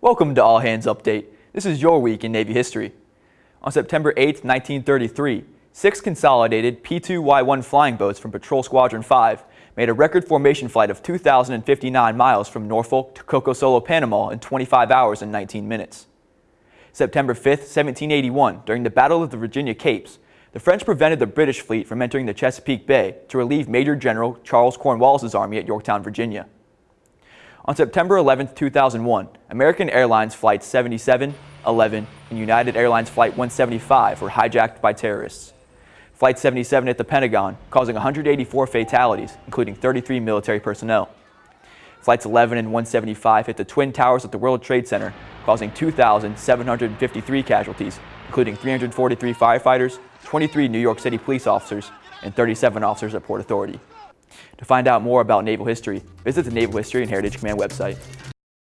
Welcome to All Hands Update. This is your week in Navy history. On September 8, 1933, six consolidated P-2Y1 flying boats from Patrol Squadron 5 made a record formation flight of 2,059 miles from Norfolk to Coco Solo, Panama in 25 hours and 19 minutes. September 5, 1781, during the Battle of the Virginia Capes, the French prevented the British fleet from entering the Chesapeake Bay to relieve Major General Charles Cornwallis' army at Yorktown, Virginia. On September 11, 2001, American Airlines Flight 77, 11, and United Airlines Flight 175 were hijacked by terrorists. Flight 77 hit the Pentagon, causing 184 fatalities, including 33 military personnel. Flights 11 and 175 hit the Twin Towers at the World Trade Center, causing 2,753 casualties, including 343 firefighters, 23 New York City police officers, and 37 officers at Port Authority. To find out more about naval history, visit the Naval History and Heritage Command website.